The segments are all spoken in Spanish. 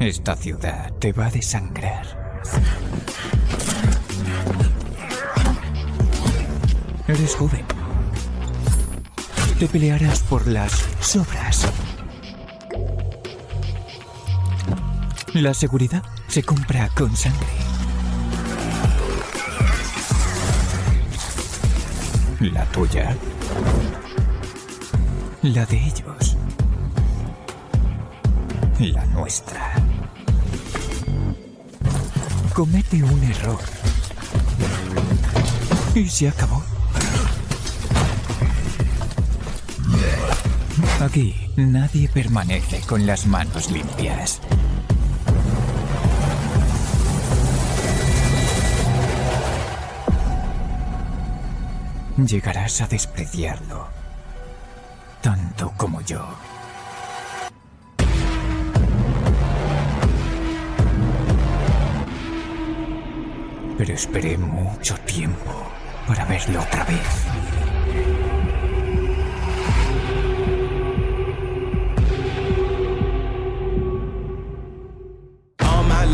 Esta ciudad te va a desangrar. Eres joven. Te pelearás por las sobras. La seguridad se compra con sangre. La tuya. La de ellos. La nuestra. Comete un error. Y se acabó. Aquí nadie permanece con las manos limpias. Llegarás a despreciarlo, tanto como yo. Pero esperé mucho tiempo para verlo otra vez.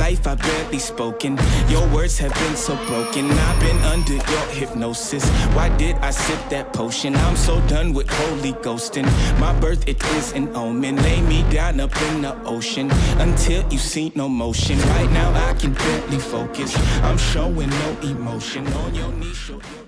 Life I've barely spoken. Your words have been so broken. I've been under your hypnosis. Why did I sip that potion? I'm so done with holy ghosting. My birth it is an omen. Lay me down up in the ocean until you see no motion. Right now I can barely focus. I'm showing no emotion on your knees. show